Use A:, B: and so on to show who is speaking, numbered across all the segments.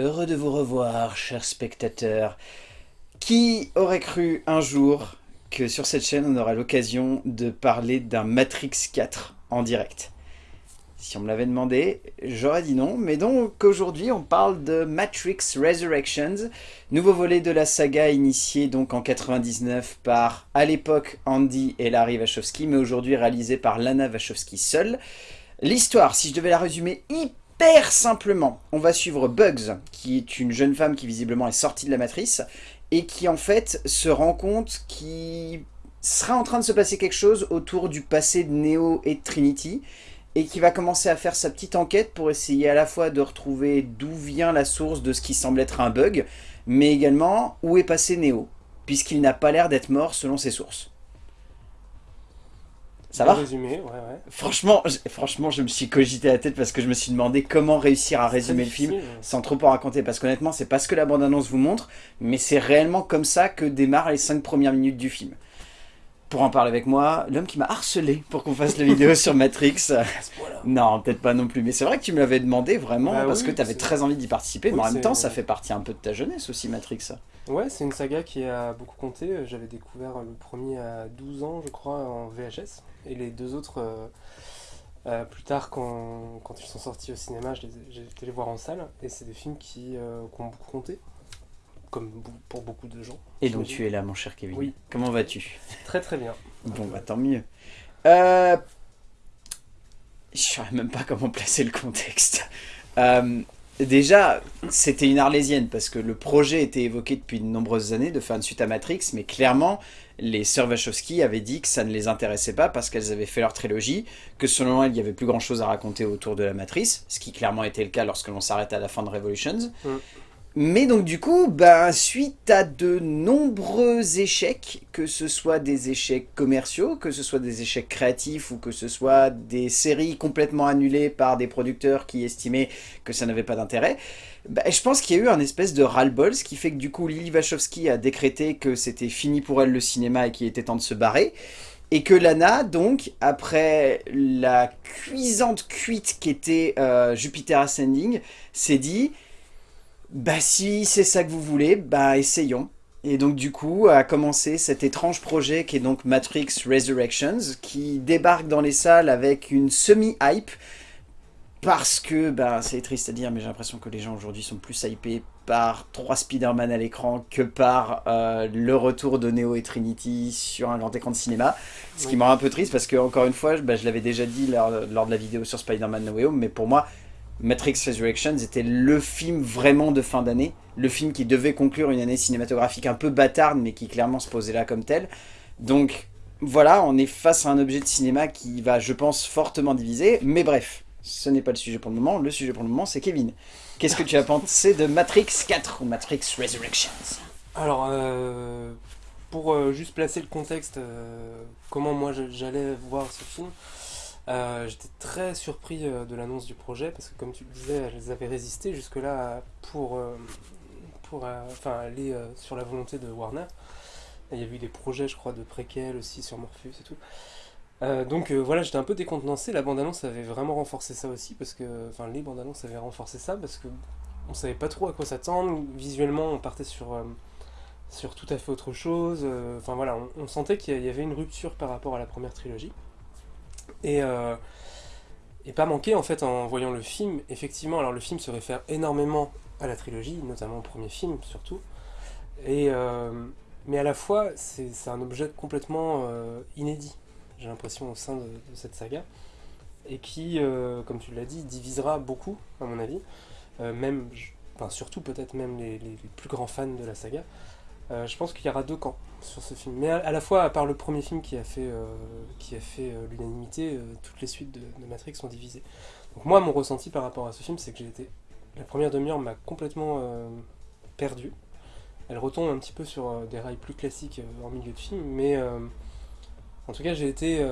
A: Heureux de vous revoir, chers spectateurs. Qui aurait cru un jour que sur cette chaîne, on aura l'occasion de parler d'un Matrix 4 en direct? Si on me l'avait demandé, j'aurais dit non. Mais donc, aujourd'hui, on parle de Matrix Resurrections, nouveau volet de la saga initié donc en 99 par, à l'époque, Andy et Larry Wachowski, mais aujourd'hui réalisé par Lana Wachowski seule. L'histoire, si je devais la résumer hyper hyper simplement, on va suivre Bugs, qui est une jeune femme qui visiblement est sortie de la matrice, et qui en fait se rend compte qu'il sera en train de se passer quelque chose autour du passé de Neo et de Trinity, et qui va commencer à faire sa petite enquête pour essayer à la fois de retrouver d'où vient la source de ce qui semble être un bug, mais également où est passé Neo, puisqu'il n'a pas l'air d'être mort selon ses sources. Ça va
B: résumé, ouais, ouais.
A: Franchement, franchement, je me suis cogité la tête parce que je me suis demandé comment réussir à résumer le film sans trop en raconter. Parce qu'honnêtement, c'est pas ce que la bande-annonce vous montre, mais c'est réellement comme ça que démarrent les 5 premières minutes du film. Pour en parler avec moi, l'homme qui m'a harcelé pour qu'on fasse la vidéo sur Matrix. non, peut-être pas non plus. Mais c'est vrai que tu me l'avais demandé vraiment bah parce que tu avais très envie d'y participer. mais en même temps, ça fait partie un peu de ta jeunesse aussi, Matrix.
B: Ouais, c'est une saga qui a beaucoup compté. J'avais découvert le premier à 12 ans, je crois, en VHS. Et les deux autres, euh, euh, plus tard, quand, quand, ils sont sortis au cinéma, j'ai été les voir en salle. Et c'est des films qui, euh, qui, ont beaucoup compté, comme pour beaucoup de gens.
A: Et donc tu es là, mon cher Kevin. Oui. Comment vas-tu?
B: Très très bien.
A: Bon, bah tant mieux. Je ne saurais même pas comment placer le contexte. Déjà, c'était une arlésienne, parce que le projet était évoqué depuis de nombreuses années de faire une suite à Matrix, mais clairement, les sœurs Wachowski avaient dit que ça ne les intéressait pas parce qu'elles avaient fait leur trilogie, que selon elles, il y avait plus grand chose à raconter autour de la Matrice, ce qui clairement était le cas lorsque l'on s'arrête à la fin de Revolutions. Mm. Mais donc du coup, ben, suite à de nombreux échecs, que ce soit des échecs commerciaux, que ce soit des échecs créatifs ou que ce soit des séries complètement annulées par des producteurs qui estimaient que ça n'avait pas d'intérêt, ben, je pense qu'il y a eu un espèce de ras-le-bol, ce qui fait que du coup Lily Wachowski a décrété que c'était fini pour elle le cinéma et qu'il était temps de se barrer. Et que Lana, donc, après la cuisante cuite qu'était euh, Jupiter Ascending, s'est dit bah si c'est ça que vous voulez, bah essayons. Et donc du coup a commencé cet étrange projet qui est donc Matrix Resurrections, qui débarque dans les salles avec une semi-hype, parce que, bah c'est triste à dire, mais j'ai l'impression que les gens aujourd'hui sont plus hypés par trois Spider-Man à l'écran que par euh, le retour de Neo et Trinity sur un grand écran de cinéma. Ce qui me rend un peu triste parce que, encore une fois, bah, je l'avais déjà dit lors, lors, de la vidéo sur Spider-Man No Way Home, mais pour moi, Matrix Resurrections était le film vraiment de fin d'année, le film qui devait conclure une année cinématographique un peu bâtarde, mais qui clairement se posait là comme tel. Donc voilà, on est face à un objet de cinéma qui va, je pense, fortement diviser, mais bref, ce n'est pas le sujet pour le moment, le sujet pour le moment c'est Kevin. Qu'est-ce que tu as pensé de Matrix 4 ou Matrix Resurrections?
B: Alors, euh, pour euh, juste placer le contexte, euh, comment moi j'allais voir ce film, euh, j'étais très surpris euh, de l'annonce du projet parce que comme tu le disais, elles avaient résisté jusque-là pour, euh, pour enfin, aller sur la volonté de Warner. Il y a eu des projets, je crois, de préquels aussi sur Morpheus et tout. donc voilà, j'étais un peu décontenancé. La bande-annonce avait vraiment renforcé ça aussi, parce que, enfin, les bandes-annonces avaient renforcé ça, parce que on savait pas trop à quoi s'attendre. Visuellement, on partait sur, sur tout à fait autre chose. Enfin voilà, on sentait qu'il y avait une rupture par rapport à la première trilogie. Et, euh, et pas manquer en fait en voyant le film, effectivement, alors le film se réfère énormément à la trilogie, notamment au premier film surtout, et, euh, mais à la fois c'est un objet complètement euh, inédit, j'ai l'impression, au sein de, cette saga, et qui, comme tu l'as dit, divisera beaucoup, à mon avis, même, enfin, surtout peut-être même les, les, plus grands fans de la saga, je pense qu'il y aura deux camps sur ce film. Mais à, la fois, à part le premier film qui a fait, euh, fait euh, l'unanimité, toutes les suites de, Matrix sont divisées. Donc moi, mon ressenti par rapport à ce film, c'est que j'ai été... La première demi-heure m'a complètement perdu. Elle retombe un petit peu sur des rails plus classiques en milieu de film, mais en tout cas, j'ai été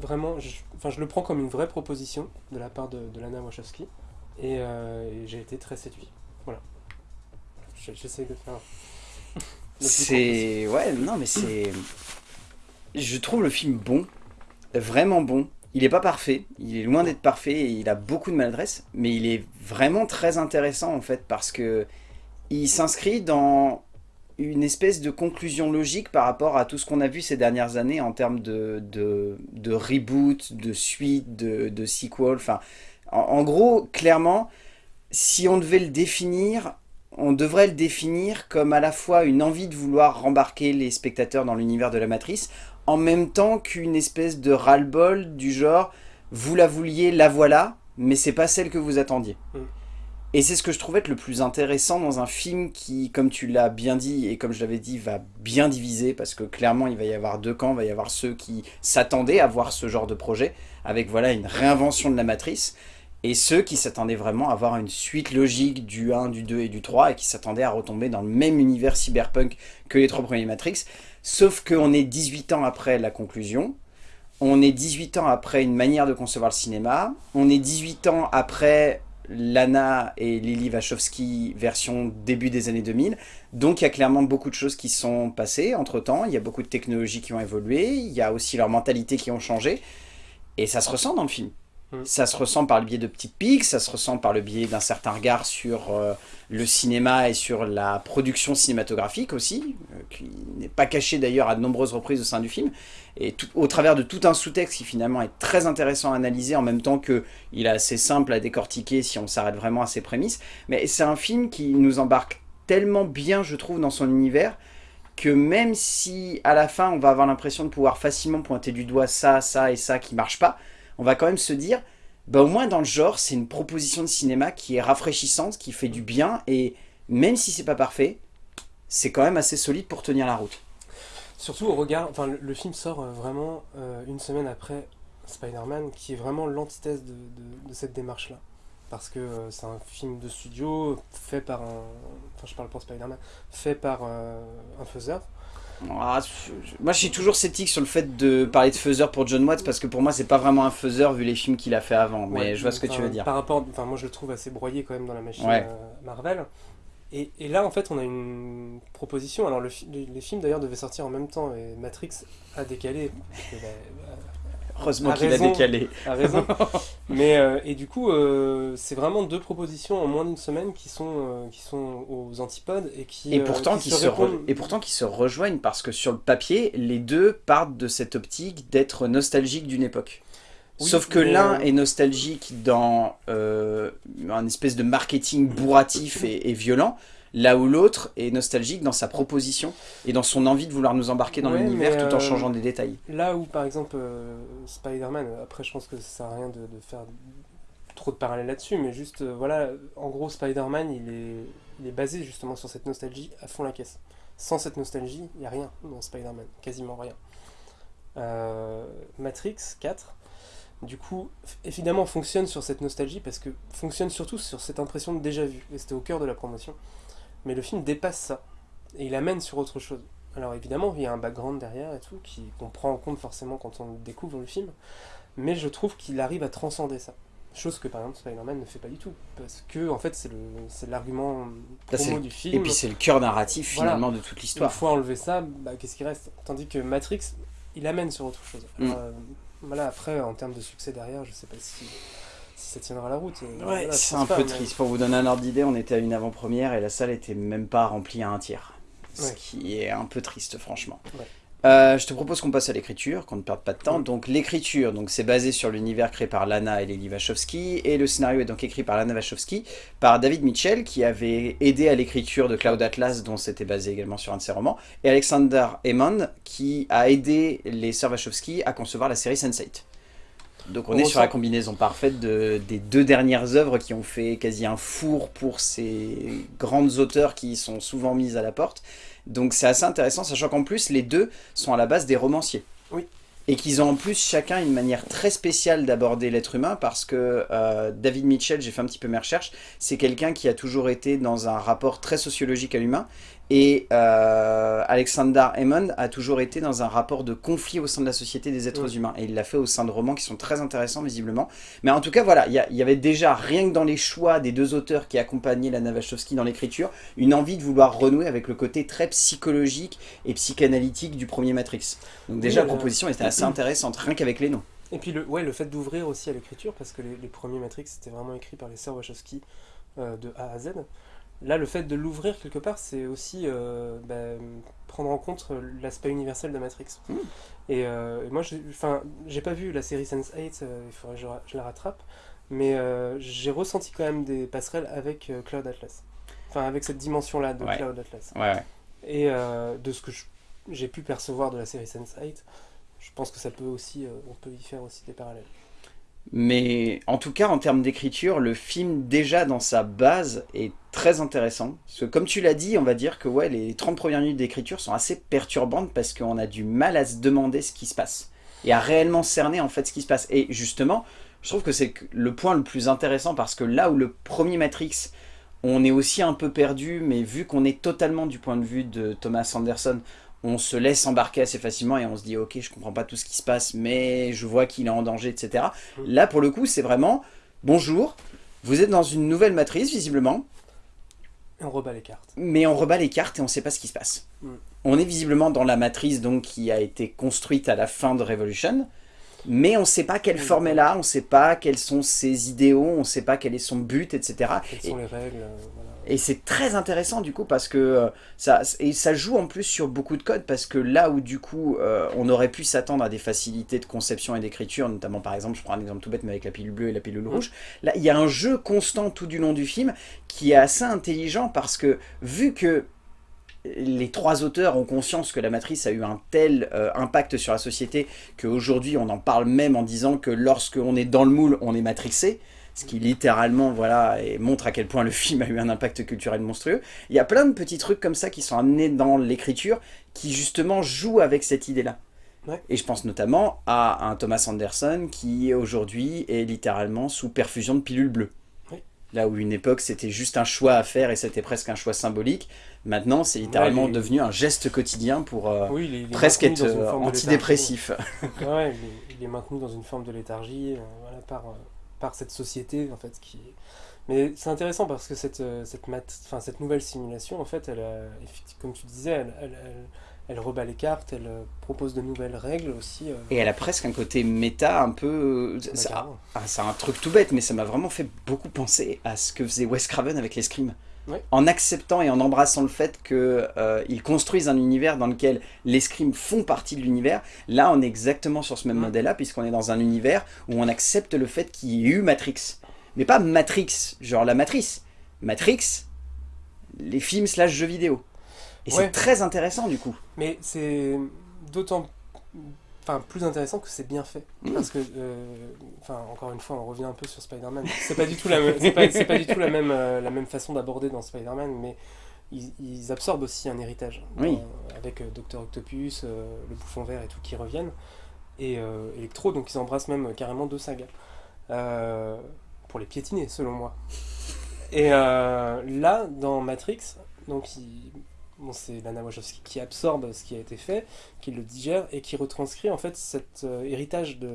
B: vraiment... Enfin, je, le prends comme une vraie proposition de la part de, Lana Wachowski, et, et j'ai été très séduit. Voilà. J'essaie de faire...
A: C'est... Ouais, non, mais c'est... Je trouve le film bon, vraiment bon. il est pas parfait, il est loin d'être parfait et il a beaucoup de maladresse, mais il est vraiment très intéressant en fait parce que il s'inscrit dans une espèce de conclusion logique par rapport à tout ce qu'on a vu ces dernières années en termes de, de, de reboot, de suite, de, de sequel. Enfin, en, en, gros, clairement, si on devait le définir, on devrait le définir comme à la fois une envie de vouloir rembarquer les spectateurs dans l'univers de la Matrice, en même temps qu'une espèce de ras-le-bol du genre « vous la vouliez, la voilà, mais c'est pas celle que vous attendiez mm. Et c'est ce que je trouvais être le plus intéressant dans un film qui, comme tu l'as bien dit et comme je l'avais dit, va bien diviser parce que clairement il va y avoir deux camps, il va y avoir ceux qui s'attendaient à voir ce genre de projet avec voilà une réinvention de la matrice et ceux qui s'attendaient vraiment à voir une suite logique du 1, du 2 et du 3 et qui s'attendaient à retomber dans le même univers cyberpunk que les trois premiers Matrix, sauf qu'on est 18 ans après la conclusion, on est 18 ans après une manière de concevoir le cinéma, on est 18 ans après Lana et Lily Wachowski version début des années 2000. Donc il y a clairement beaucoup de choses qui sont passées entre temps, il y a beaucoup de technologies qui ont évolué, il y a aussi leurs mentalités qui ont changé, et ça se ressent dans le film. Mm. Ça se ressent par le biais de petites piques, ça se ressent par le biais d'un certain regard sur euh, le cinéma et sur la production cinématographique aussi, euh, qui n'est pas caché d'ailleurs à de nombreuses reprises au sein du film, et au travers de tout un sous-texte qui finalement est très intéressant à analyser en même temps qu'il est assez simple à décortiquer si on s'arrête vraiment à ses prémices. Mais c'est un film qui nous embarque tellement bien, je trouve, dans son univers, que même si à la fin on va avoir l'impression de pouvoir facilement pointer du doigt ça, ça et ça qui marche pas, on va quand même se dire, bah au moins dans le genre, c'est une proposition de cinéma qui est rafraîchissante, qui fait du bien, et même si c'est pas parfait, c'est quand même assez solide pour tenir la route.
B: Surtout au regard, le, film sort euh, vraiment euh, une semaine après Spider-Man, qui est vraiment l'antithèse de, cette démarche-là. Parce que euh, c'est un film de studio fait par un, enfin je parle pour Spider-Man, fait par un faiseur.
A: Ah, moi je suis toujours sceptique sur le fait de parler de faiseur pour John Watts parce que pour moi c'est pas vraiment un faiseur vu les films qu'il a fait avant mais je vois ce que tu veux dire.
B: Par rapport, enfin moi je le trouve assez broyé quand même dans la machine Marvel et, et, là, en fait, on a une proposition. Alors, le, les, films d'ailleurs devaient sortir en même temps, et Matrix a décalé. Bah,
A: bah, Heureusement qu'il a décalé.
B: A raison. Mais, euh, et du coup, euh, c'est vraiment deux propositions en moins d'une semaine qui sont, euh, qui sont aux antipodes et qui.
A: Et pourtant, qui, se, et pourtant qui se rejoignent parce que sur le papier, les deux partent de cette optique d'être nostalgiques d'une époque. Sauf que l'un est nostalgique dans un espèce de marketing bourratif et, violent, là où l'autre est nostalgique dans sa proposition et dans son envie de vouloir nous embarquer dans l'univers tout en euh, changeant des détails.
B: Là où par exemple euh, Spider-Man, après je pense que ça sert à rien de, faire trop de parallèles là-dessus, mais juste voilà, en gros Spider-Man il est, il est basé justement sur cette nostalgie à fond la caisse. Sans cette nostalgie, il n'y a rien dans Spider-Man, quasiment rien. Matrix 4, du coup, évidemment, fonctionne sur cette nostalgie parce que fonctionne surtout sur cette impression de déjà vu. Et c'était au cœur de la promotion. Mais le film dépasse ça. Et il amène sur autre chose. Alors évidemment, il y a un background derrière et tout, qu'on prend en compte forcément quand on découvre le film. Mais je trouve qu'il arrive à transcender ça. Chose que par exemple Spider-Man ne fait pas du tout. Parce que en fait c'est l'argument promo du film.
A: Et puis c'est le cœur narratif finalement de toute l'histoire.
B: Une fois enlevé ça, bah, qu'est-ce qui reste? Tandis que Matrix, il amène sur autre chose. Mm. Euh, voilà, après, en termes de succès derrière, je sais pas si, ça tiendra la route.
A: Ouais, c'est un peu triste. Pour vous donner un ordre d'idée, on était à une avant-première et la salle était même pas remplie à un tiers. Ce qui est un peu triste, franchement. Euh, je te propose qu'on passe à l'écriture, qu'on ne perde pas de temps. Donc l'écriture, donc c'est basé sur l'univers créé par Lana et Lily Wachowski, et le scénario est donc écrit par Lana Wachowski, par David Mitchell, qui avait aidé à l'écriture de Cloud Atlas, dont c'était basé également sur un de ses romans, et Alexander Hammond, qui a aidé les sœurs Wachowski à concevoir la série Sense8. Donc on, est sur la combinaison parfaite de, des deux dernières œuvres qui ont fait quasi un four pour ces grandes auteurs qui sont souvent mises à la porte. Donc c'est assez intéressant, sachant qu'en plus les deux sont à la base des romanciers.
B: Oui.
A: Et qu'ils ont en plus chacun une manière très spéciale d'aborder l'être humain parce que euh, David Mitchell, j'ai fait un petit peu mes recherches, c'est quelqu'un qui a toujours été dans un rapport très sociologique à l'humain et euh, Alexander Hammond a toujours été dans un rapport de conflit au sein de la société des êtres humains. Et il l'a fait au sein de romans qui sont très intéressants, visiblement. Mais en tout cas, voilà, il y, avait déjà, rien que dans les choix des deux auteurs qui accompagnaient la Wachowski dans l'écriture, une envie de vouloir renouer avec le côté très psychologique et psychanalytique du premier Matrix. Donc déjà, la proposition était assez intéressante, rien qu'avec les noms.
B: Et puis le, ouais, le fait d'ouvrir aussi à l'écriture, parce que les, les premiers Matrix c'était vraiment écrit par les sœurs Wachowski euh, de A à Z. Là, le fait de l'ouvrir quelque part, c'est aussi euh, bah, prendre en compte l'aspect universel de Matrix.
A: Mm.
B: Et, euh, et moi, j'ai- enfin, j'ai pas vu la série Sense8, euh, il faudrait que je, la rattrape, mais euh, j'ai ressenti quand même des passerelles avec Cloud Atlas. Enfin, avec cette dimension-là de
A: Ouais.
B: Cloud Atlas.
A: Ouais, ouais.
B: Et de ce que j'ai pu percevoir de la série Sense8, je pense que ça peut aussi, on peut y faire aussi des parallèles.
A: Mais en tout cas, en termes d'écriture, le film, déjà dans sa base, est très intéressant. Parce que comme tu l'as dit, on va dire que les 30 premières minutes d'écriture sont assez perturbantes parce qu'on a du mal à se demander ce qui se passe. Et à réellement cerner en fait ce qui se passe. Et justement, je trouve que c'est le point le plus intéressant parce que là où le premier Matrix, on est aussi un peu perdu, mais vu qu'on est totalement du point de vue de Thomas Anderson, on se laisse embarquer assez facilement et on se dit ok je comprends pas tout ce qui se passe mais je vois qu'il est en danger etc. Là pour le coup c'est vraiment bonjour, vous êtes dans une nouvelle matrice visiblement
B: Et on rebat les cartes.
A: mais on rebat les cartes et on sait pas ce qui se passe.
B: Mm.
A: On est visiblement dans la matrice donc qui a été construite à la fin de Revolution mais on sait pas quelle forme elle a, on sait pas quels sont ses idéaux, on sait pas quel est son but etc.
B: Quelles
A: Et-
B: sont les règles euh, voilà.
A: et c'est très intéressant du coup parce que euh, ça, et ça joue en plus sur beaucoup de codes parce que là où du coup euh, on aurait pu s'attendre à des facilités de conception et d'écriture, notamment par exemple, je prends un exemple tout bête mais avec la pilule bleue et la pilule rouge, là il y a un jeu constant tout du long du film qui est assez intelligent parce que vu que les trois auteurs ont conscience que la matrice a eu un tel euh, impact sur la société qu'aujourd'hui on en parle même en disant que lorsque on est dans le moule on est matrixé ce qui littéralement voilà et montre à quel point le film a eu un impact culturel monstrueux. Il y a plein de petits trucs comme ça qui sont amenés dans l'écriture qui justement jouent avec cette idée-là.
B: Ouais.
A: Et je pense notamment à un Thomas Anderson qui aujourd'hui est littéralement sous perfusion de pilules bleues. Là où une époque c'était juste un choix à faire et c'était presque un choix symbolique, maintenant c'est littéralement devenu un geste quotidien pour euh,
B: Oui,
A: presque être euh, antidépressif.
B: Ouais, il est, maintenu dans une forme de léthargie euh, voilà, par, euh, par cette société en fait qui. Mais c'est intéressant parce que cette, cette, mat... enfin, cette nouvelle simulation, en fait, elle a, comme tu disais, elle, elle, elle, elle rebat les cartes, elle euh, propose de nouvelles règles aussi. euh,
A: Et elle a presque un côté méta un peu...
B: bah.
A: Ah, c'est un truc tout bête, mais ça m'a vraiment fait beaucoup penser à ce que faisait Wes Craven avec les Scream.
B: Ouais.
A: En acceptant et en embrassant le fait qu'ils construisent un univers dans lequel les Scream font partie de l'univers, là on est exactement sur ce même modèle-là, puisqu'on est dans un univers où on accepte le fait qu'il y ait eu Matrix. Mais pas Matrix, genre la matrice. Matrix, les films slash jeux vidéo. Et
B: Ouais.
A: c'est très intéressant du coup.
B: Mais c'est d'autant enfin, plus intéressant que c'est bien fait.
A: Mm.
B: Parce que, euh, enfin, encore une fois, on revient un peu sur Spider-Man. C'est pas du tout la pas, du tout la même, euh, la même façon d'aborder dans Spider-Man, mais ils, ils absorbent aussi un héritage.
A: Oui.
B: Dans- avec euh, Docteur Octopus, euh, le bouffon vert et tout qui reviennent. Et euh, Electro, donc ils embrassent même carrément deux sagas. Euh, pour les piétiner, selon moi. Et euh, là, dans Matrix, donc il- bon, c'est Lana Wachowski qui absorbe ce qui a été fait, qui le digère et qui retranscrit en fait cet euh, héritage de,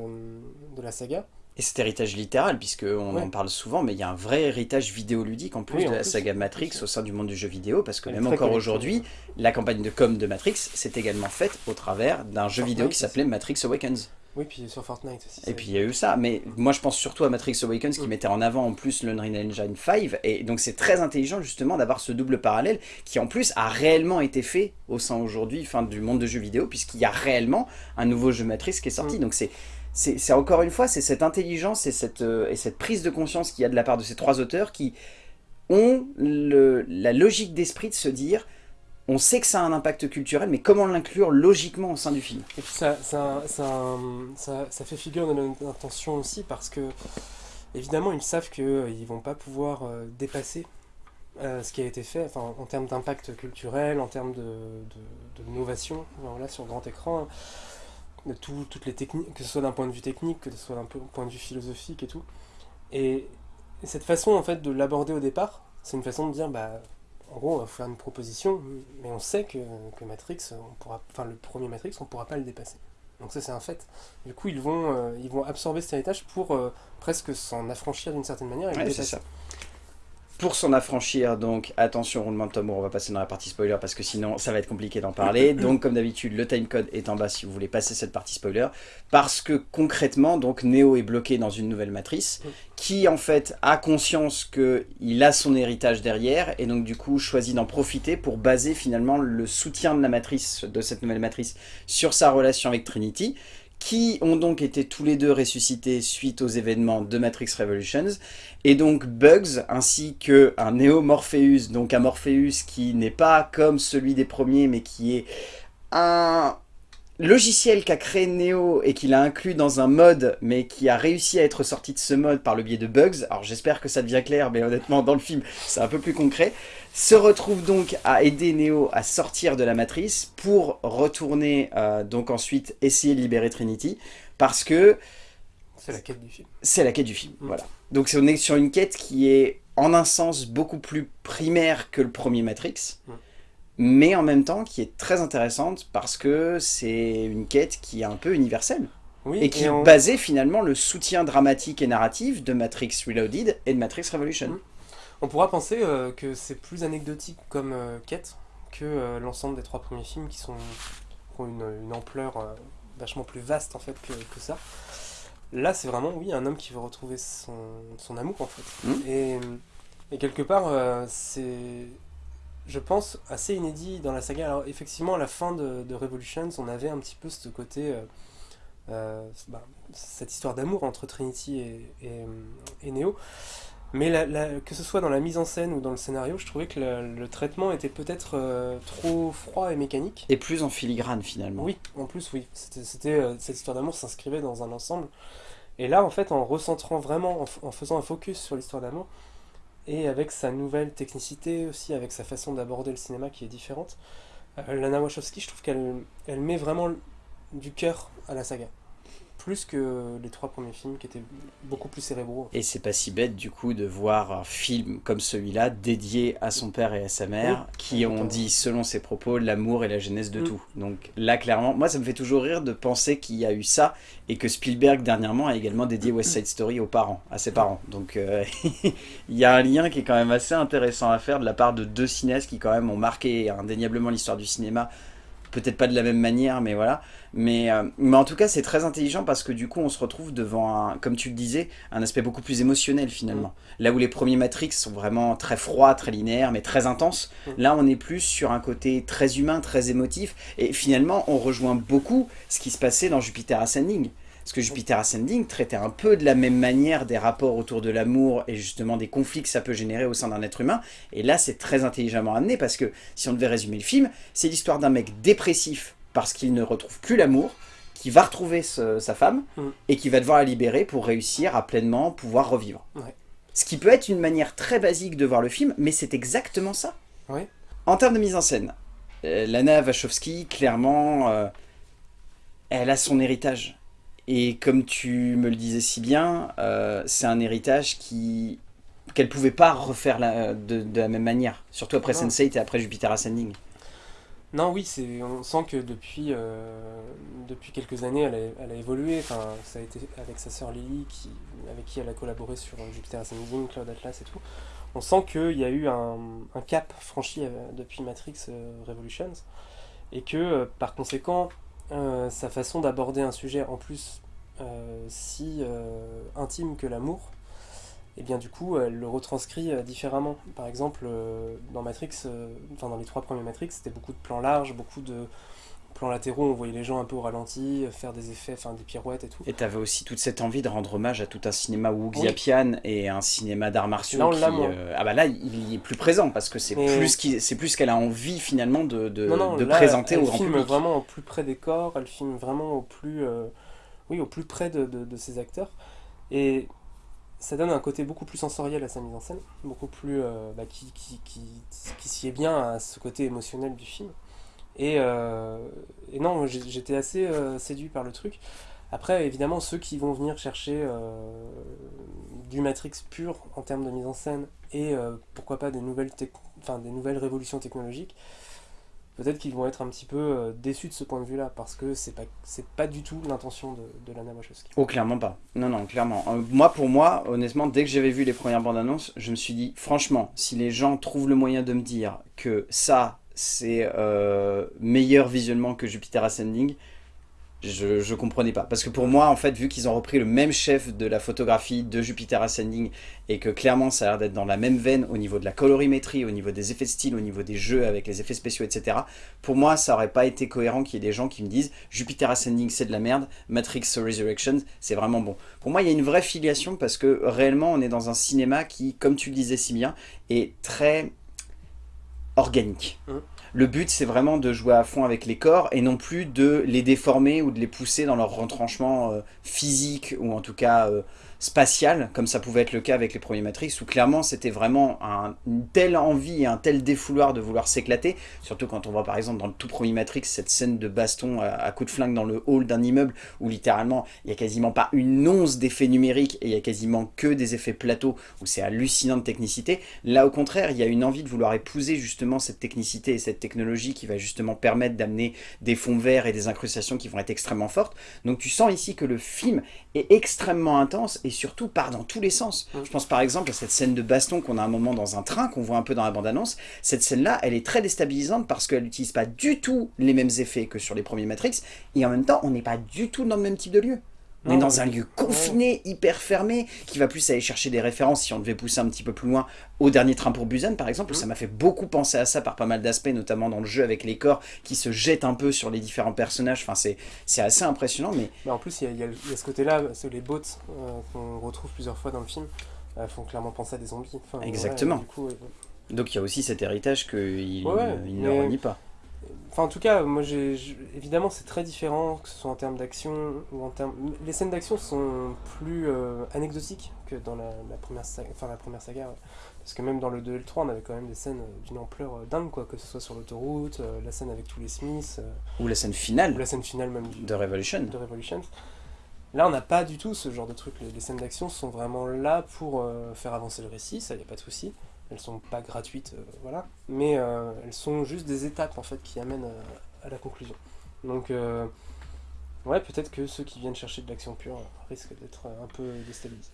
B: de la saga.
A: Et cet héritage littéral, puisqu'on
B: Ouais.
A: en parle souvent, mais il y a un vrai héritage vidéoludique en plus
B: Oui,
A: de la
B: plus,
A: saga Matrix au sein du monde du jeu vidéo, parce que
B: Elle
A: même encore aujourd'hui, la campagne de com de Matrix s'est également faite au travers d'un jeu vidéo qui s'appelait Matrix Awakens.
B: Oui, puis sur Fortnite aussi.
A: Et puis il y a eu ça, mais moi je pense surtout à Matrix Awakens qui
B: Mm.
A: mettait en avant en plus l'Unreal Engine 5, et donc c'est très intelligent justement d'avoir ce double parallèle qui en plus a réellement été fait au sein aujourd'hui enfin, du monde de jeux vidéo, puisqu'il y a réellement un nouveau jeu Matrix qui est sorti.
B: Mm.
A: Donc c'est c'est c'est encore une fois, c'est cette intelligence et cette, euh, et cette prise de conscience qu'il y a de la part de ces trois auteurs qui ont le, la logique d'esprit de se dire on sait que ça a un impact culturel, mais comment l'inclure logiquement au sein du film?
B: Et puis ça, ça, ça, ça, fait figure de l'intention aussi parce que, évidemment, ils savent qu'ils ne vont pas pouvoir euh, dépasser euh, ce qui a été fait en termes d'impact culturel, en termes de, de, de novation voilà, sur grand écran, de tout- toutes les techniques, que ce soit d'un point de vue technique, que ce soit d'un po- point de vue philosophique et tout. Et cette façon en fait de l'aborder au départ, c'est une façon de dire bah en gros, on va faire une proposition, mais on sait que, que Matrix, on pourra, enfin le premier Matrix, on pourra pas le dépasser. Donc ça c'est un fait. Du coup, ils vont, euh, ils vont absorber cet héritage pour euh, presque s'en affranchir d'une certaine manière et le
A: Ouais,
B: dépasser.
A: Pour s'en affranchir, donc attention, roulement de tambour, on va passer dans la partie spoiler parce que sinon ça va être compliqué d'en parler. Donc comme d'habitude, le timecode est en bas si vous voulez passer cette partie spoiler. Parce que concrètement, donc Neo est bloqué dans une nouvelle matrice qui en fait a conscience qu'il a son héritage derrière et donc du coup choisit d'en profiter pour baser finalement le soutien de la matrice, de cette nouvelle matrice, sur sa relation avec Trinity qui ont donc été tous les deux ressuscités suite aux événements de Matrix Revolutions, et donc Bugs ainsi que un Neo Morpheus, donc un Morpheus qui n'est pas comme celui des premiers, mais qui est un logiciel qu'a créé Neo et qu'il a inclus dans un mode, mais qui a réussi à être sorti de ce mode par le biais de Bugs, alors j'espère que ça devient clair, mais honnêtement dans le film c'est un peu plus concret, se retrouve donc à aider Neo à sortir de la matrice pour retourner euh, donc ensuite essayer de libérer Trinity parce que
B: c'est la quête du film.
A: C'est la quête du film, mm. voilà. Donc on est sur une quête qui est en un sens beaucoup plus primaire que le premier Matrix, mm. Mais en même temps qui est très intéressante parce que c'est une quête qui est un peu universelle. Oui, et qui basait finalement le soutien dramatique et narratif de Matrix Reloaded et de Matrix Revolution. Mm.
B: On pourra penser euh, que c'est plus anecdotique comme euh, quête que euh, l'ensemble des trois premiers films qui, sont, ont une, ampleur vachement plus vaste en fait que, ça. Là, c'est vraiment, oui, un homme qui veut retrouver son, amour en fait. Mmh. Et, quelque part, c'est, je pense, assez inédit dans la saga. Alors, effectivement, à la fin de, Revolutions, on avait un petit peu ce côté. Bah, cette histoire d'amour entre Trinity et, et Neo. Mais que ce soit dans la mise en scène ou dans le scénario, je trouvais que le, traitement était peut-être euh, trop froid et mécanique.
A: Et plus en filigrane finalement.
B: Oui, en plus oui. C'était euh, Cette histoire d'amour s'inscrivait dans un ensemble. Et là, en fait, en recentrant vraiment, en, faisant un focus sur l'histoire d'amour, et avec sa nouvelle technicité aussi, avec sa façon d'aborder le cinéma qui est différente, euh, Lana Wachowski, je trouve qu'elle elle met vraiment du cœur à la saga plus que les trois premiers films qui étaient beaucoup plus cérébraux.
A: Et c'est pas si bête du coup de voir un film comme celui-là dédié à son père et à sa mère qui ont dit selon ses propos l'amour et la genèse de mm. tout. Donc là clairement, moi ça me fait toujours rire de penser qu'il y a eu ça et que Spielberg dernièrement a également dédié West Side Story aux parents, à ses parents. Donc euh, il y a un lien qui est quand même assez intéressant à faire de la part de deux cinéastes qui quand même ont marqué indéniablement l'histoire du cinéma peut-être pas de la même manière, mais voilà. Mais, euh, mais en tout cas, c'est très intelligent parce que du coup, on se retrouve devant, un, comme tu le disais, un aspect beaucoup plus émotionnel finalement. Mm. Là où les premiers Matrix sont vraiment très froids, très linéaires, mais très intenses, mm. là, on est plus sur un côté très humain, très émotif. Et finalement, on rejoint beaucoup ce qui se passait dans Jupiter Ascending. Parce que Jupiter Ascending traitait un peu de la même manière des rapports autour de l'amour et justement des conflits que ça peut générer au sein d'un être humain. Et là, c'est très intelligemment amené parce que, si on devait résumer le film, c'est l'histoire d'un mec dépressif parce qu'il ne retrouve plus l'amour, qui va retrouver sa femme mm. et qui va devoir la libérer pour réussir à pleinement pouvoir revivre. Ce qui peut être une manière très basique de voir le film, mais c'est exactement ça. En termes de mise en scène, euh, Lana Wachowski, clairement, euh, elle a son héritage. Et comme tu me le disais si bien, euh, c'est un héritage qui qu'elle pouvait pas refaire de, la même manière. Surtout après Sense8 et après Jupiter Ascending.
B: Non, oui, on sent que depuis, euh, depuis quelques années, elle a, évolué. Enfin, ça a été avec sa sœur Lily, qui, avec qui elle a collaboré sur Jupiter Ascending, Cloud Atlas et tout. On sent qu'il y a eu un, cap franchi euh, depuis Matrix Revolutions. Et que, par conséquent, euh, sa façon d'aborder un sujet en plus euh, si euh, intime que l'amour, et eh bien du coup elle le retranscrit différemment. Par exemple, dans Matrix, enfin dans les trois premiers Matrix, c'était beaucoup de plans larges, beaucoup de plans latéraux, on voyait les gens un peu au ralenti, faire des effets, enfin des pirouettes et tout.
A: Et t'avais aussi toute cette envie de rendre hommage à tout un cinéma Wuxiapian et un cinéma d'arts martiaux qui, euh, ah bah là il est plus présent parce que c'est plus c'est plus qu'elle a envie finalement de, de, de présenter au grand
B: public. Elle filme vraiment au plus près des corps, elle filme vraiment au plus euh, oui au plus près de, de, ses acteurs et ça donne un côté beaucoup plus sensoriel à sa mise en scène, beaucoup plus euh, bah, qui, qui, qui, qui s'y est bien à ce côté émotionnel du film. Euh, et, non, j'étais assez euh, séduit par le truc. Après, évidemment, ceux qui vont venir chercher euh, du Matrix pur en termes de mise en scène et pourquoi pas des nouvelles, des nouvelles révolutions technologiques, peut-être qu'ils vont être un petit peu déçus de ce point de vue-là, parce que c'est pas, pas du tout l'intention de, de Lana Wachowski.
A: Oh, clairement pas. Non, non, clairement. Moi, pour moi, honnêtement, dès que j'avais vu les premières bandes annonces, je me suis dit, franchement, si les gens trouvent le moyen de me dire que ça, c'est euh, meilleur visuellement que Jupiter Ascending, je, je comprenais pas. Parce que pour moi, en fait, vu qu'ils ont repris le même chef de la photographie de Jupiter Ascending et que clairement ça a l'air d'être dans la même veine au niveau de la colorimétrie, au niveau des effets de style, au niveau des jeux avec les effets spéciaux, etc. Pour moi, ça aurait pas été cohérent qu'il y ait des gens qui me disent Jupiter Ascending c'est de la merde, Matrix Resurrections c'est vraiment bon. Pour moi, il y a une vraie filiation parce que réellement on est dans un cinéma qui, comme tu le disais si bien, est très organique.
B: Mmh.
A: Le but, c'est vraiment de jouer à fond avec les corps et non plus de les déformer ou de les pousser dans leur retranchement euh, physique ou en tout cas euh, spatial, comme ça pouvait être le cas avec les premiers Matrix, où clairement c'était vraiment un, une telle envie un tel défouloir de vouloir s'éclater, surtout quand on voit par exemple dans le tout premier Matrix cette scène de baston à, à coup de flingue dans le hall d'un immeuble, où littéralement il n'y a quasiment pas une once d'effets numériques et il y a quasiment que des effets plateaux, où c'est hallucinant de technicité. Là au contraire, il y a une envie de vouloir épouser justement cette technicité et cette technologie qui va justement permettre d'amener des fonds verts et des incrustations qui vont être extrêmement fortes. Donc tu sens ici que le film est extrêmement intense et surtout part dans tous les sens.
B: Mm.
A: Je pense par exemple à cette scène de baston qu'on a un moment dans un train, qu'on voit un peu dans la bande-annonce. Cette scène-là, elle est très déstabilisante parce qu'elle n'utilise pas du tout les mêmes effets que sur les premiers Matrix, et en même temps, on n'est pas du tout dans le même type de lieu. On est dans un lieu confiné, hyper fermé, qui va plus aller chercher des références, si on devait pousser un petit peu plus loin, au dernier train pour Busan par exemple.
B: Mhm.
A: Ça m'a fait beaucoup penser à ça par pas mal d'aspects, notamment dans le jeu avec les corps qui se jettent un peu sur les différents personnages. Enfin, c'est assez impressionnant, mais
B: Mais en plus, il y a, y y ce côté-là, les bots euh, qu'on retrouve plusieurs fois dans le film, euh, font clairement penser à des zombies. Enfin,
A: Exactement.
B: ouais, du coup, euh,
A: donc il y a aussi cet héritage qu'il
B: Ouais,
A: il ne renie pas.
B: Enfin, en tout cas, moi, j'ai, évidemment, c'est très différent, que ce soit en termes d'action ou en termes. Les scènes d'action sont plus euh, anecdotiques que dans la, la première saga, enfin la première saga. ouais. Parce que même dans le 2 et le 3, on avait quand même des scènes euh, d'une ampleur euh, dingue, quoi, que ce soit sur l'autoroute, euh, la scène avec tous les Smiths,
A: Ou la scène
B: ou
A: finale
B: la scène finale même du,
A: de Revolution.
B: de Revolution. Là, on n'a pas du tout ce genre de truc. Les, les scènes d'action sont vraiment là pour faire avancer le récit, ça, y a pas de souci. Elles sont pas gratuites, euh, voilà. Mais euh, elles sont juste des étapes, en fait, qui amènent euh, à la conclusion. Donc, ouais, peut-être que ceux qui viennent chercher de l'action pure risquent d'être un peu déstabilisés.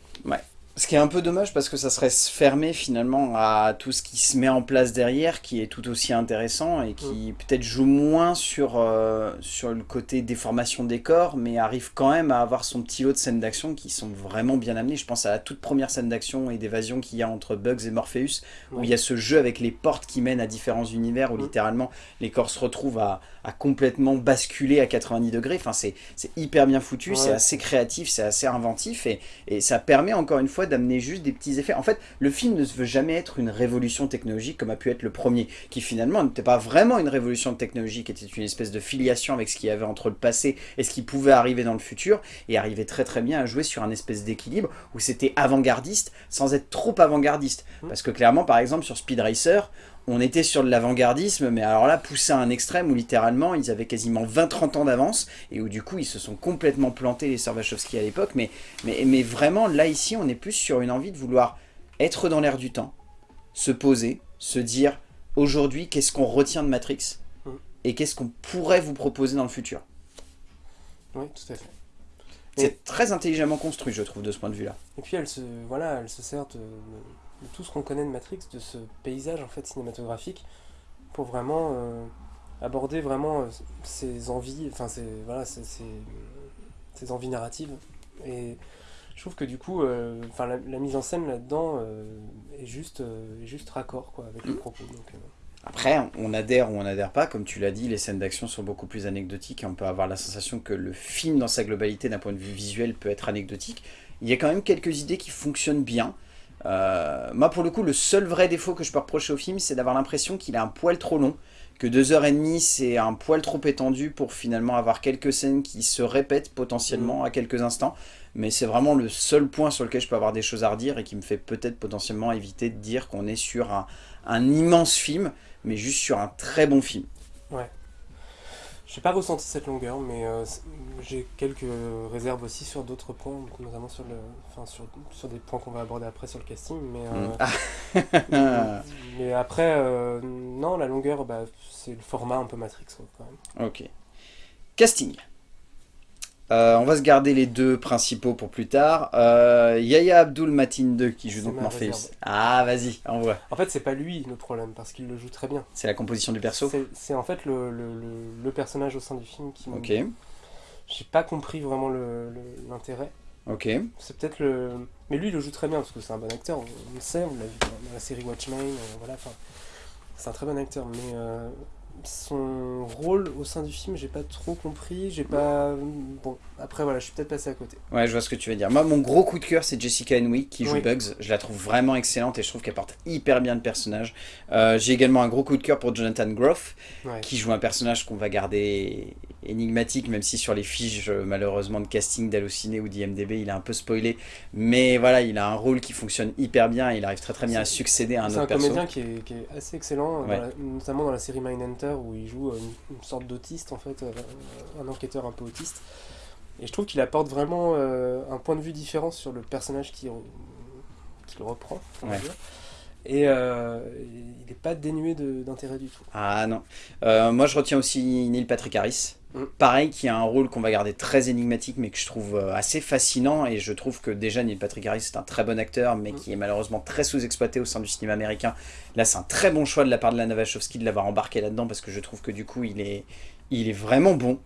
A: Ce qui est un peu dommage parce que ça serait se fermer finalement à tout ce qui se met en place derrière, qui est tout aussi intéressant et qui peut-être joue moins sur, euh, sur le côté déformation des corps, mais arrive quand même à avoir son petit lot de scènes d'action qui sont vraiment bien amenées. Je pense à la toute première scène d'action et d'évasion qu'il y a entre Bugs et Morpheus, où il y a ce jeu avec les portes qui mènent à différents univers, où
B: Mm.
A: littéralement les corps se retrouvent à, à complètement basculer à 90 degrés. Enfin, c'est c'est hyper bien foutu,
B: Ouais.
A: c'est assez créatif, c'est assez inventif et, et ça permet encore une fois d'amener juste des petits effets. En fait, le film ne se veut jamais être une révolution technologique comme a pu être le premier, qui finalement n'était pas vraiment une révolution technologique, était une espèce de filiation avec ce qu'il y avait entre le passé et ce qui pouvait arriver dans le futur, et arrivait très très bien à jouer sur un espèce d'équilibre où c'était avant-gardiste sans être trop avant-gardiste.
B: Mm.
A: Parce que clairement, par exemple, sur Speed Racer, on était sur de l'avant-gardisme, mais alors là, poussé à un extrême où littéralement, ils avaient quasiment 20-30 ans d'avance, et où du coup, ils se sont complètement plantés, les Servachowski à l'époque, mais, mais, mais vraiment, là, ici, on est plus sur une envie de vouloir être dans l'air du temps, se poser, se dire, aujourd'hui, qu'est-ce qu'on retient de Matrix,
B: Mm.
A: et qu'est-ce qu'on pourrait vous proposer dans le futur.
B: Oui, tout à fait.
A: C'est très intelligemment construit, je trouve, de ce point de vue-là.
B: Et puis elle se, voilà, elle se sert de tout ce qu'on connaît de Matrix, de ce paysage en fait cinématographique, pour vraiment euh, aborder vraiment euh, ses envies, enfin ses, voilà, ses, ses- ses envies narratives. Et je trouve que du coup, euh, enfin la, la mise en scène là-dedans euh, est juste, euh, est juste raccord quoi avec le
A: Mm.
B: propos. Donc, euh,
A: Après, on adhère ou on n'adhère pas, comme tu l'as dit, les scènes d'action sont beaucoup plus anecdotiques et on peut avoir la sensation que le film dans sa globalité d'un point de vue visuel peut être anecdotique. Il y a quand même quelques idées qui fonctionnent bien. Euh, moi pour le coup, le seul vrai défaut que je peux reprocher au film, c'est d'avoir l'impression qu'il est un poil trop long, que deux heures et demie c'est un poil trop étendu pour finalement avoir quelques scènes qui se répètent potentiellement à quelques instants. Mais c'est vraiment le seul point sur lequel je peux avoir des choses à redire et qui me fait peut-être potentiellement éviter de dire qu'on est sur un, un immense film, mais juste sur un très bon film.
B: J'ai pas ressenti cette longueur, mais euh, j'ai quelques réserves aussi sur d'autres points, notamment sur, le, enfin, sur, sur des points qu'on va aborder après sur le casting. Mais, euh,
A: Mm. Ah.
B: mais, Mais après, euh, non, la longueur, bah, c'est le format un peu Matrix, quoi, quand même.
A: Ok. Casting. Euh, on va se garder les deux principaux pour plus tard. Euh, Yaya Abdul Matin 2 qui joue donc
B: ma
A: Morpheus.
B: réserve.
A: Ah, vas-y, envoie.
B: En fait, c'est pas lui notre problème, parce qu'il le joue très bien.
A: C'est la composition du perso
B: C'est- en fait le, le, le- le personnage au sein du film qui.
A: Ok,
B: J'ai pas compris vraiment l'intérêt.
A: ok.
B: C'est peut-être le... Mais lui, il le joue très bien, parce que c'est un bon acteur, on, le sait, on l'a vu dans, la série Watchmen, euh, voilà, enfin... C'est un très bon acteur, mais son rôle au sein du film, j'ai pas trop compris, j'ai pas... Bon, après, voilà, je suis peut-être passé à côté.
A: Ouais, je vois ce que tu veux dire. Moi, mon gros coup de cœur, c'est Jessica Henwick qui joue
B: Oui.
A: Bugs. Je la trouve vraiment excellente et je trouve qu'elle porte hyper bien le personnage. Euh, J'ai également un gros coup de cœur pour Jonathan Groff
B: Ouais.
A: qui joue un personnage qu'on va garder énigmatique, même si sur les fiches, euh, malheureusement, de casting d'Allociné ou d'IMDB, il est un peu spoilé. Mais voilà, il a un rôle qui fonctionne hyper bien et il arrive très très bien à
B: C'est-
A: succéder à un
B: C'est un
A: autre perso.
B: comédien qui est, qui est assez excellent,
A: Ouais.
B: dans la- notamment dans la série Mindhunter où il joue une, une sorte d'autiste en fait, euh, un enquêteur un peu autiste. Et je trouve qu'il apporte vraiment euh, un point de vue différent sur le personnage qui, qu'il reprend. on va
A: Ouais.
B: dire. Et euh, il n'est pas dénué d'intérêt du tout.
A: Ah non. Euh, moi, je retiens aussi Neil Patrick Harris. Pareil, qui a un rôle qu'on va garder très énigmatique, mais que je trouve euh, assez fascinant. Et je trouve que déjà, Neil Patrick Harris, c'est un très bon acteur, mais
B: Mm.
A: qui est malheureusement très sous-exploité au sein du cinéma américain. Là, c'est un très bon choix de la part de Lana Wachowski de l'avoir embarqué là-dedans, parce que je trouve que du coup, il est, il est vraiment bon.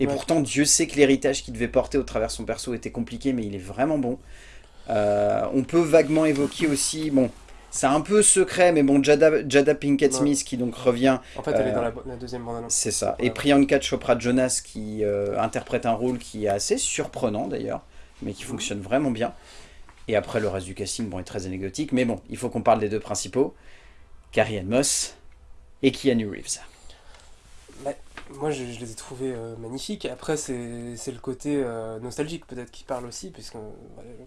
A: Et
B: Ouais.
A: pourtant, Dieu sait que l'héritage qu'il devait porter au travers de son perso était compliqué, mais il est vraiment bon. Euh, on peut vaguement évoquer aussi, bon, c'est un peu secret, mais bon, Jada, Jada Pinkett
B: Ouais.
A: Smith qui donc revient
B: En fait, elle est
A: Euh,
B: dans la, la deuxième bande-annonce.
A: c'est ça. Et. Priyanka Chopra Jonas qui euh, interprète un rôle qui est assez surprenant d'ailleurs, mais qui fonctionne vraiment bien. Et après le reste du casting bon, est très anecdotique, mais bon, il faut qu'on parle des deux principaux, Carrie Ann Moss et Keanu Reeves.
B: Moi, je, les ai trouvés euh, magnifiques. Après, c'est le côté euh, nostalgique peut-être qui parle aussi, puisque, euh,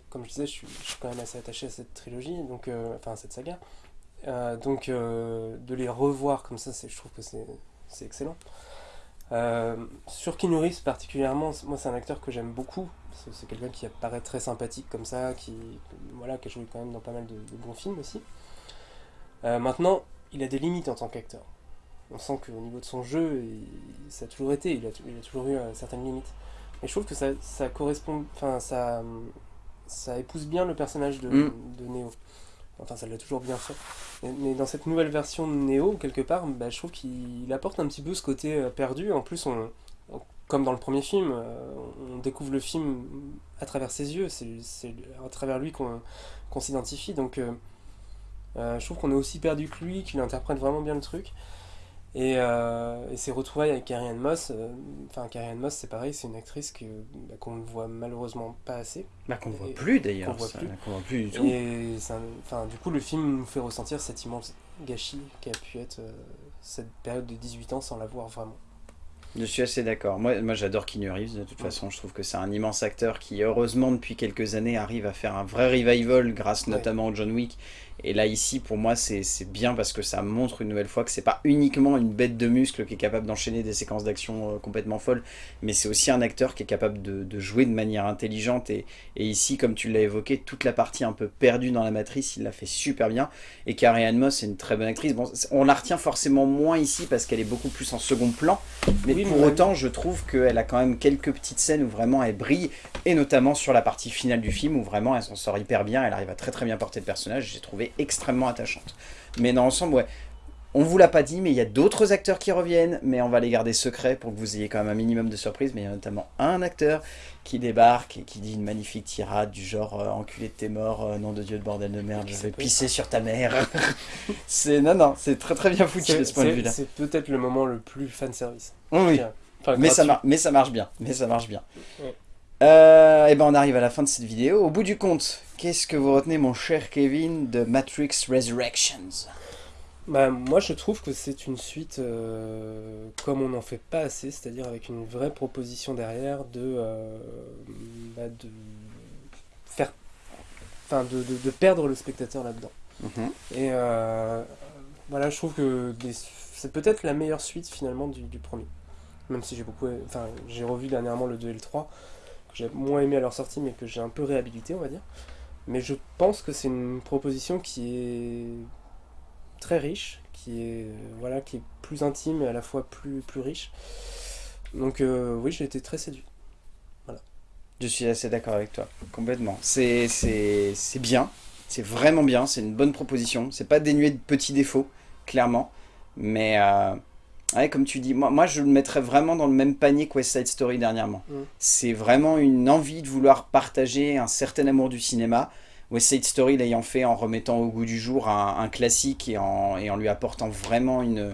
B: comme je disais, je suis, je suis quand même assez attaché à cette trilogie, donc, enfin à cette saga. Donc, de les revoir comme ça, je trouve que c'est excellent. Sur Keanu particulièrement, moi c'est un acteur que j'aime beaucoup. C'est quelqu'un qui apparaît très sympathique comme ça, qui, voilà, qui a joué quand même dans pas mal de, bons films aussi. Maintenant, il a des limites en tant qu'acteur on sent qu'au niveau de son jeu, il- ça a toujours été, il a, il a toujours eu euh, certaines limites. Mais je trouve que ça, ça correspond, enfin ça, ça épouse bien le personnage de,
A: Mm.
B: de Neo. Enfin, ça l'a toujours bien fait. Mais, mais dans cette nouvelle version de Neo, quelque part, bah, je trouve qu'il apporte un petit peu ce côté euh, perdu. En plus, on, on- comme dans le premier film, euh, on découvre le film à travers ses yeux. C'est à travers lui qu'on s'identifie. Donc, euh, euh, je trouve qu'on est aussi perdu que lui, qu'il interprète vraiment bien le truc. Et, euh, et ses retrouvailles avec Carrie Ann Moss, euh, enfin Carrie Ann Moss c'est pareil, c'est une actrice que bah, qu'on ne voit malheureusement pas assez.
A: Bah, qu'on voit
B: Et-
A: plus d'ailleurs,
B: qu'on voit
A: qu'on voit plus du tout.
B: Et un- du coup le film nous fait ressentir cet immense gâchis qui a pu être euh, cette période de 18 ans sans la voir vraiment.
A: Je suis assez d'accord. Moi, moi j'adore Keanu Reeves de toute
B: Ouais.
A: façon. Je trouve que c'est un immense acteur qui, heureusement, depuis quelques années, arrive à faire un vrai revival grâce
B: Ouais.
A: notamment au John Wick. Et là, ici, pour moi, c'est c'est bien parce que ça montre une nouvelle fois que c'est pas uniquement une bête de muscle qui est capable d'enchaîner des séquences d'action euh, complètement folles, mais c'est aussi un acteur qui est capable de, de jouer de manière intelligente. Et, et ici, comme tu l'as évoqué, toute la partie un peu perdue dans la matrice, il l'a fait super bien. Et Carrie Moss est une très bonne actrice. Bon, c'est- on la retient forcément moins ici parce qu'elle est beaucoup plus en second plan. Mais
B: Oui,
A: pour autant, je trouve qu'elle a quand même quelques petites scènes où vraiment elle brille, et notamment sur la partie finale du film où vraiment elle s'en sort hyper bien, elle arrive à très très bien porter le personnage, j'ai trouvé extrêmement attachante. Mais dans l'ensemble, ouais, on vous l'a pas dit, mais il y a d'autres acteurs qui reviennent, mais on va les garder secrets pour que vous ayez quand même un minimum de surprise, mais il y a notamment un acteur qui débarque et qui dit une magnifique tirade du genre euh, enculé de tes morts, euh, nom de Dieu de bordel de merde, je vais pisser sur ta mère. c'est non non, c'est très très bien foutu de ce point de
B: c'est-
A: vue là.
B: c'est peut-être le moment le plus fan service.
A: Oui.
B: Enfin,
A: Mais ça, mar- mais ça marche bien, mais ça marche bien.
B: Ouais.
A: Euh, et ben on arrive à la fin de cette vidéo. Au bout du compte, qu'est-ce que vous retenez, mon cher Kevin, de Matrix Resurrections?
B: Bah, moi, je trouve que c'est une suite euh, comme on n'en fait pas assez, c'est-à-dire avec une vraie proposition derrière de, euh, bah, de faire, enfin, de, de- de perdre le spectateur là-dedans. Et euh, voilà, je trouve que c'est peut-être la meilleure suite finalement du, du premier. Même si j'ai beaucoup, enfin, j'ai revu dernièrement le 2 et le 3, que j'ai moins aimé à leur sortie, mais que j'ai un peu réhabilité, on va dire. Mais je pense que c'est une proposition qui est très riche, qui est, euh, voilà, qui est plus intime et à la fois plus, plus riche. Donc euh, oui, j'ai été très séduit.
A: Je suis assez d'accord avec toi, complètement. C'est bien, c'est vraiment bien, c'est une bonne proposition. C'est pas dénué de petits défauts, clairement. Mais, euh, ouais, comme tu dis, moi, moi je le mettrais vraiment dans le même panier que West Side Story dernièrement.
B: Mm.
A: C'est vraiment une envie de vouloir partager un certain amour du cinéma. West Side Story l'ayant fait en remettant au goût du jour un, un classique et en, et en lui apportant vraiment une,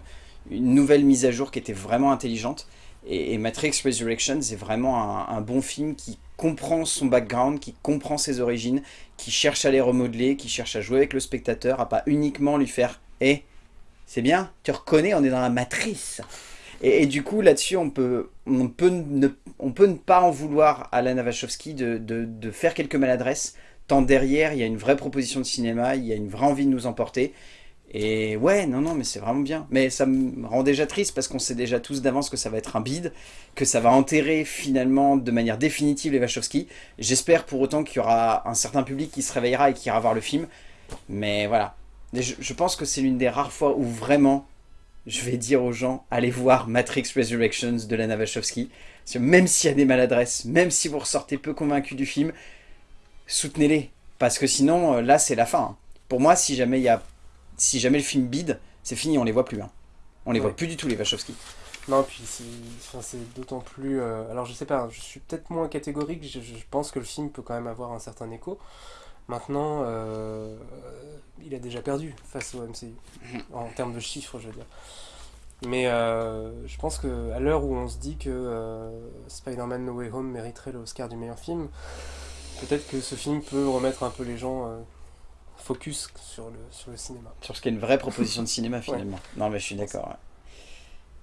A: une nouvelle mise à jour qui était vraiment intelligente. Et, et Matrix Resurrections est vraiment un, un bon film qui comprend son background, qui comprend ses origines, qui cherche à les remodeler, qui cherche à jouer avec le spectateur, à pas uniquement lui faire « Eh, c'est bien, tu reconnais, on est dans la matrice !» et, du coup, là-dessus, on peut, on, peut ne, on peut ne pas en vouloir à Lana Wachowski de, de, de faire quelques maladresses, tant derrière, il y a une vraie proposition de cinéma, il y a une vraie envie de nous emporter. Et ouais, non, non, mais c'est vraiment bien. Mais ça me rend déjà triste parce qu'on sait déjà tous d'avance que ça va être un bide, que ça va enterrer finalement de manière définitive les Wachowski. J'espère pour autant qu'il y aura un certain public qui se réveillera et qui ira voir le film. Mais voilà. Je, je pense que c'est l'une des rares fois où vraiment je vais dire aux gens allez voir Matrix Resurrections de Lana Wachowski. Parce que même s'il y a des maladresses, même si vous ressortez peu convaincu du film, soutenez-les. Parce que sinon, euh, là, c'est la fin. hein. Pour moi, si jamais, il y a, si jamais le film bide, c'est fini, on les voit plus. hein. On les
B: Ouais.
A: voit plus du tout, les Wachowski.
B: Non, puis c'est enfin, d'autant plus. euh, alors, je sais pas, je suis peut-être moins catégorique, je, je pense que le film peut quand même avoir un certain écho. Maintenant, euh, il a déjà perdu face au MCU, en termes de chiffres, je veux dire. Mais euh, je pense que à l'heure où on se dit que euh, Spider-Man No Way Home mériterait l'Oscar du meilleur film, peut-être que ce film peut remettre un peu les gens focus sur le, sur le cinéma.
A: Sur ce qui est une vraie proposition de cinéma, finalement. Non, mais je suis d'accord. ouais.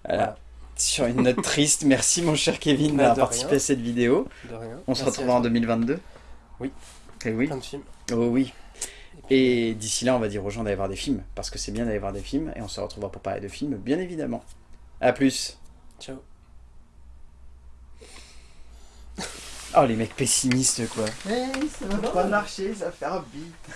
A: Voilà.
B: Voilà.
A: Sur une note triste, merci mon cher Kevin
B: Bah,
A: d'avoir participé
B: rien.
A: à cette vidéo.
B: De rien.
A: On se
B: Merci
A: retrouvera en
B: toi.
A: 2022
B: Oui.
A: Et oui.
B: Plein de films.
A: Oh oui. Et d'ici là, on va dire aux gens d'aller voir des films, parce que c'est bien d'aller voir des films, et on se retrouvera pour parler de films, bien évidemment. A plus.
B: Ciao.
A: Oh, les mecs pessimistes, quoi. Eh, ça va pas marcher, ça va faire un beat.